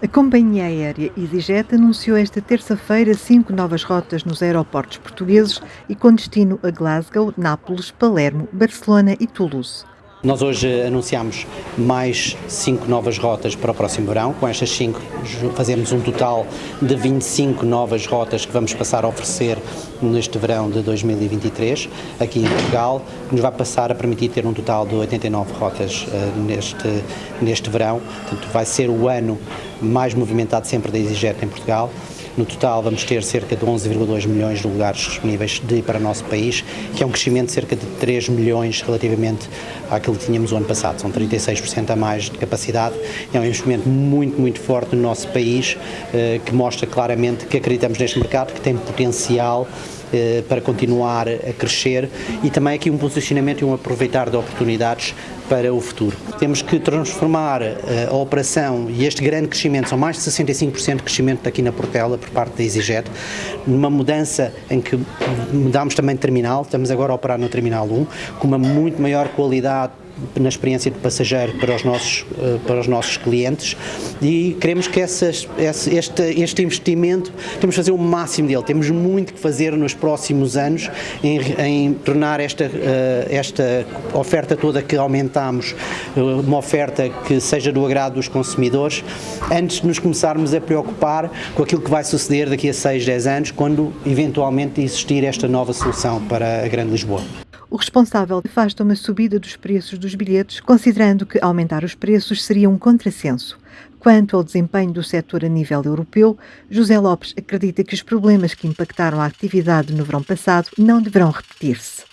A companhia aérea EasyJet anunciou esta terça-feira cinco novas rotas nos aeroportos portugueses e com destino a Glasgow, Nápoles, Palermo, Barcelona e Toulouse. Nós hoje anunciamos mais cinco novas rotas para o próximo verão. Com estas cinco fazemos um total de 25 novas rotas que vamos passar a oferecer neste verão de 2023 aqui em Portugal, que nos vai passar a permitir ter um total de 89 rotas uh, neste, neste verão. Portanto, vai ser o ano mais movimentado sempre da EasyJet em Portugal. No total vamos ter cerca de 11,2 milhões de lugares disponíveis de, para o nosso país, que é um crescimento de cerca de 3 milhões relativamente àquilo que tínhamos o ano passado. São 36% a mais de capacidade. É um investimento muito, muito forte no nosso país, eh, que mostra claramente que acreditamos neste mercado, que tem potencial para continuar a crescer e também aqui um posicionamento e um aproveitar de oportunidades para o futuro. Temos que transformar eh, a operação e este grande crescimento, são mais de 65% de crescimento aqui na Portela por parte da EasyJet, numa mudança em que mudámos também de terminal, estamos agora a operar no Terminal 1, com uma muito maior qualidade na experiência de passageiro para os nossos, eh, para os nossos clientes e queremos que essas, este, este investimento, temos que fazer o máximo dele, temos muito que fazer nos próximos anos em, em tornar esta, eh, esta oferta toda que aumentamos eh, uma oferta que seja do agrado dos consumidores, antes de nos começarmos a preocupar com aquilo que vai suceder daqui a 6, 10 anos, quando eventualmente existir esta nova solução para a Grande Lisboa. O responsável afasta uma subida dos preços dos bilhetes, considerando que aumentar os preços seria um contrassenso. Quanto ao desempenho do setor a nível europeu, José Lopes acredita que os problemas que impactaram a atividade no verão passado não deverão repetir-se.